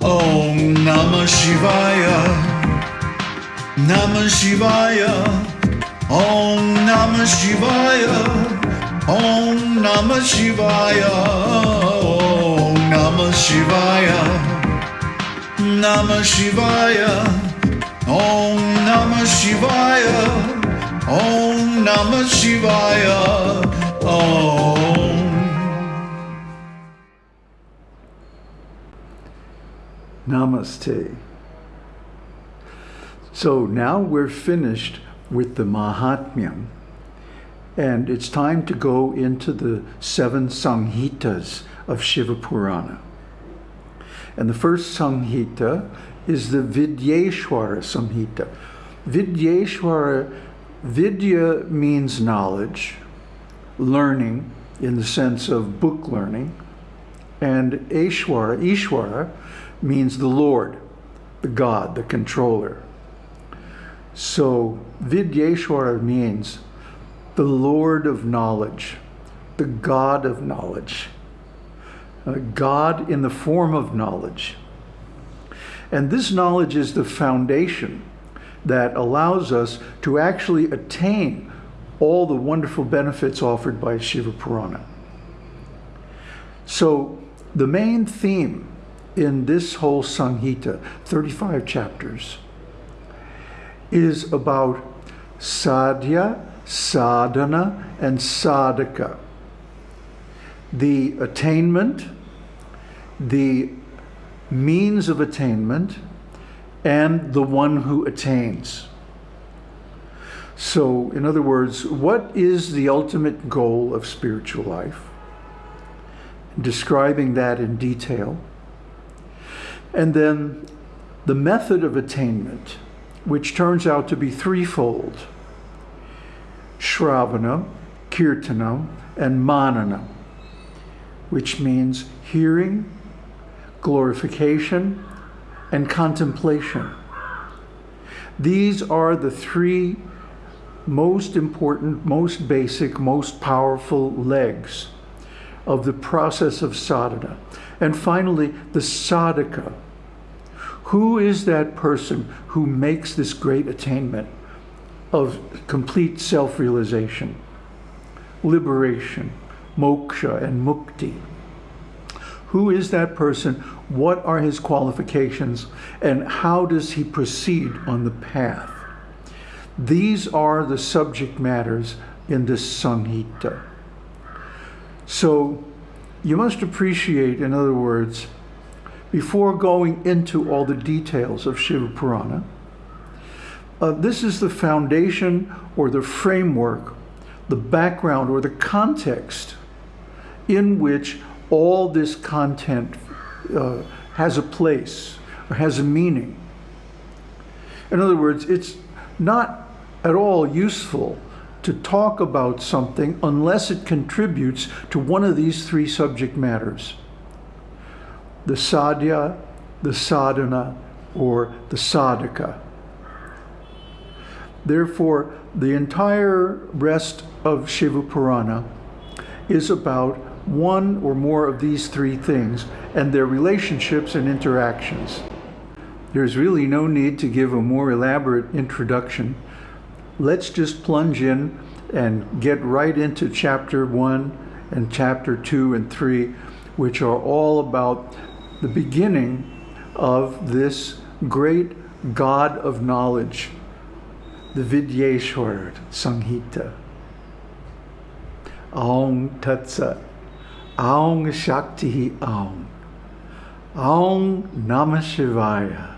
Om Namah Shivaya. Namah Shivaya. Om Namah Shivaya. Om Namah Shivaya. Om Namah Shivaya. Namah Shivaya. Om Namah Shivaya. Om Namah Shivaya. Namaste. So now we're finished with the Mahatmyam, and it's time to go into the seven Samhitas of Shiva Purana. And the first Samhita is the Vidyeshwara Samhita. Vidyeshwara, Vidya means knowledge, learning in the sense of book learning, and Ishwara, Ishwara means the Lord, the God, the controller. So Vidyeshwara means the Lord of knowledge, the God of knowledge, uh, God in the form of knowledge. And this knowledge is the foundation that allows us to actually attain all the wonderful benefits offered by Shiva Purana. So the main theme in this whole Samhita, 35 chapters, is about sadhya, sadhana, and sadhaka. The attainment, the means of attainment, and the one who attains. So, in other words, what is the ultimate goal of spiritual life? Describing that in detail. And then the method of attainment, which turns out to be threefold. Shravana, Kirtana, and Manana, which means hearing, glorification, and contemplation. These are the three most important, most basic, most powerful legs of the process of sadhana. And finally, the sadhaka. Who is that person who makes this great attainment of complete self-realization, liberation, moksha, and mukti? Who is that person? What are his qualifications? And how does he proceed on the path? These are the subject matters in this Samhita. So you must appreciate, in other words, before going into all the details of Shiva Purana, uh, this is the foundation or the framework, the background or the context in which all this content uh, has a place or has a meaning. In other words, it's not at all useful to talk about something unless it contributes to one of these three subject matters. The sadhya, the sadhana, or the sadhaka. Therefore, the entire rest of Shiva Purana is about one or more of these three things and their relationships and interactions. There's really no need to give a more elaborate introduction. Let's just plunge in and get right into chapter one and chapter two and three, which are all about the beginning of this great God of knowledge, the Vidyeshwar Samhita. Aum Tat Sat. Aum Shakti Aum. Aum Namah Shivaya.